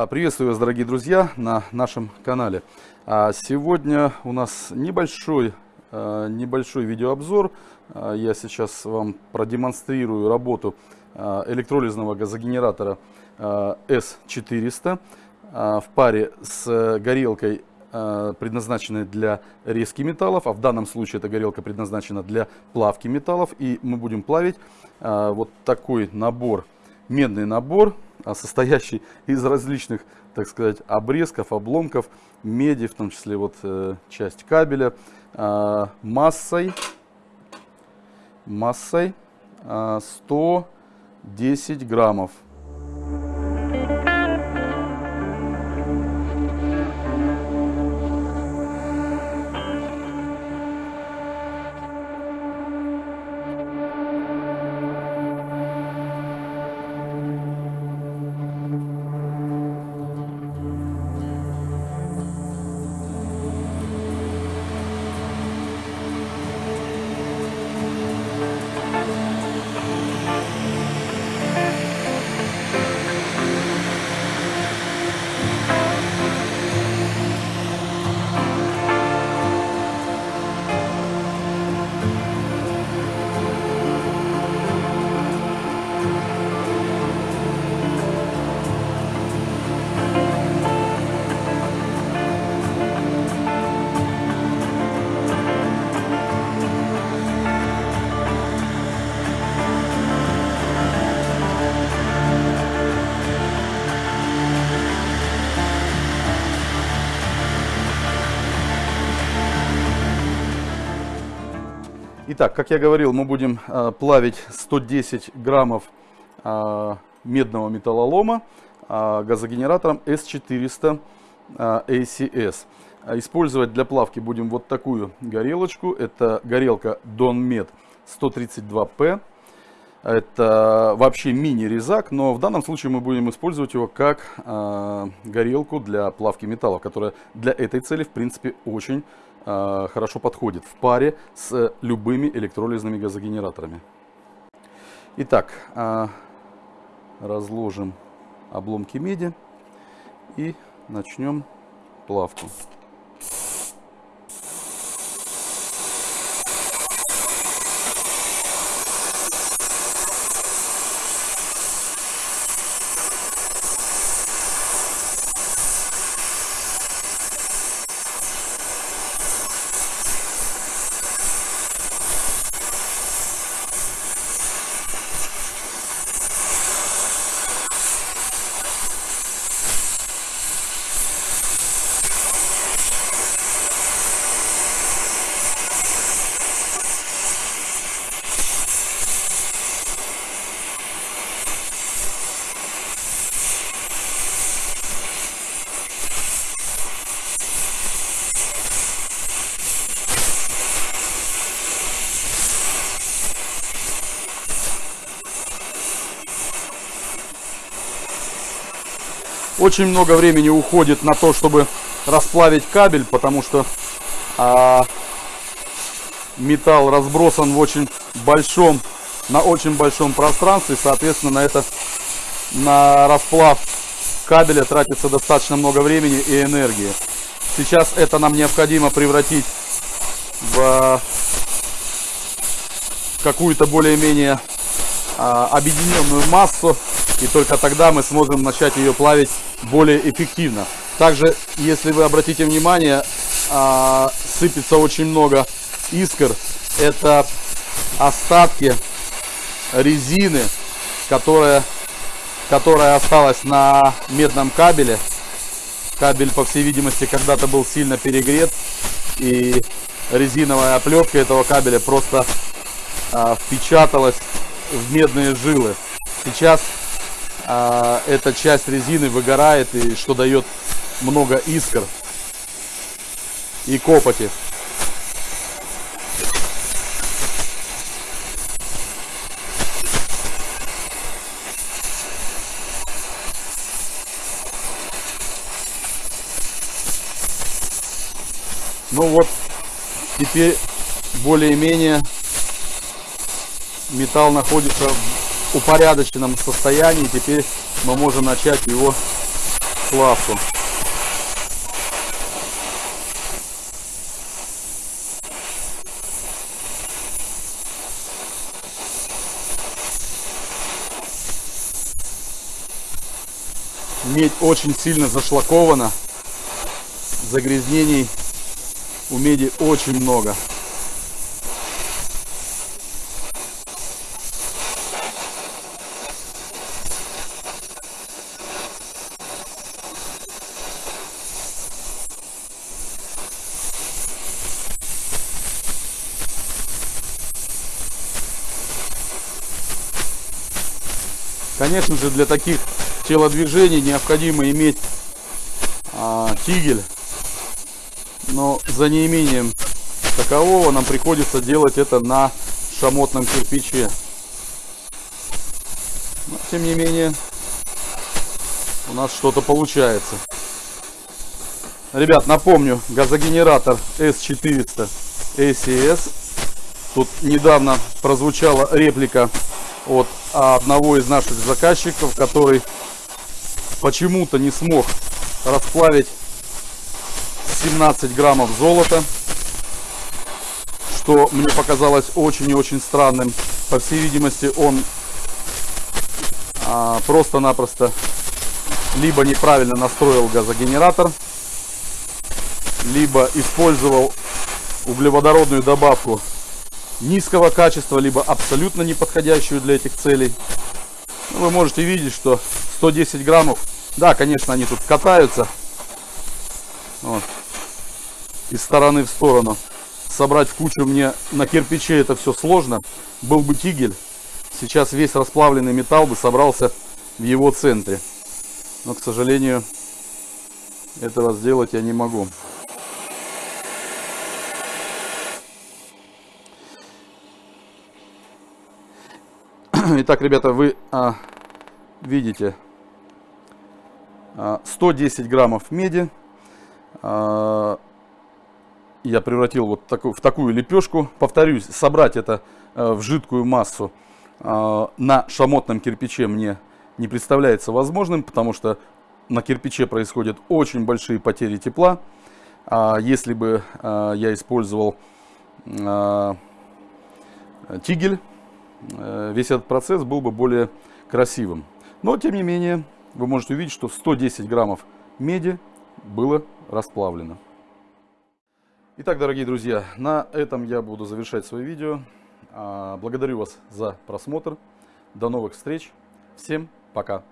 А, приветствую вас, дорогие друзья, на нашем канале. А, сегодня у нас небольшой, а, небольшой видеообзор. Я сейчас вам продемонстрирую работу электролизного газогенератора S400 в паре с горелкой, предназначенной для резки металлов. А в данном случае эта горелка предназначена для плавки металлов. И мы будем плавить вот такой набор, медный набор а состоящий из различных, так сказать, обрезков, обломков, меди, в том числе вот э, часть кабеля, э, массой, массой э, 110 граммов. Итак, как я говорил, мы будем э, плавить 110 граммов э, медного металлолома э, газогенератором S400 э, ACS. Использовать для плавки будем вот такую горелочку. Это горелка Donmed 132P. Это вообще мини-резак, но в данном случае мы будем использовать его как э, горелку для плавки металла, которая для этой цели, в принципе, очень хорошо подходит в паре с любыми электролизными газогенераторами. Итак, э, разложим обломки меди и начнем плавку. Очень много времени уходит на то, чтобы расплавить кабель, потому что а, металл разбросан в очень большом, на очень большом пространстве. Соответственно, на это, на расплав кабеля тратится достаточно много времени и энергии. Сейчас это нам необходимо превратить в какую-то более-менее а, объединенную массу и только тогда мы сможем начать ее плавить более эффективно. Также, если вы обратите внимание, а, сыпется очень много искр. Это остатки резины, которая, которая осталась на медном кабеле. Кабель, по всей видимости, когда-то был сильно перегрет. И резиновая оплетка этого кабеля просто а, впечаталась в медные жилы. Сейчас а, эта часть резины выгорает и что дает много искр и копоти. Ну вот, теперь более-менее металл находится упорядоченном состоянии. Теперь мы можем начать его классу. Медь очень сильно зашлакована. Загрязнений у меди очень много. Конечно же, для таких телодвижений необходимо иметь а, тигель. Но за неимением такового нам приходится делать это на шамотном кирпиче. Но, тем не менее, у нас что-то получается. Ребят, напомню, газогенератор S400 ACS. Тут недавно прозвучала реплика от одного из наших заказчиков, который почему-то не смог расплавить 17 граммов золота, что мне показалось очень и очень странным. По всей видимости, он а, просто-напросто либо неправильно настроил газогенератор, либо использовал углеводородную добавку низкого качества, либо абсолютно не подходящую для этих целей. Ну, вы можете видеть, что 110 граммов, да, конечно, они тут катаются вот, из стороны в сторону. Собрать в кучу мне на кирпиче это все сложно. Был бы тигель, сейчас весь расплавленный металл бы собрался в его центре. Но, к сожалению, этого сделать я не могу. Итак, ребята, вы а, видите а, 110 граммов меди. А, я превратил вот такую, в такую лепешку. Повторюсь, собрать это а, в жидкую массу а, на шамотном кирпиче мне не представляется возможным, потому что на кирпиче происходят очень большие потери тепла. А если бы а, я использовал а, тигель, весь этот процесс был бы более красивым. Но, тем не менее, вы можете увидеть, что 110 граммов меди было расплавлено. Итак, дорогие друзья, на этом я буду завершать свое видео. А, благодарю вас за просмотр. До новых встреч. Всем пока.